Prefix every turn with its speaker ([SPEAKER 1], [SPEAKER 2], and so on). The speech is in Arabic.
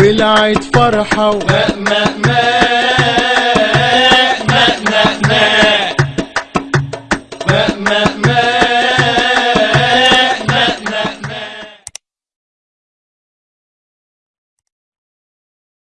[SPEAKER 1] ولعت فرحة
[SPEAKER 2] ومأمأ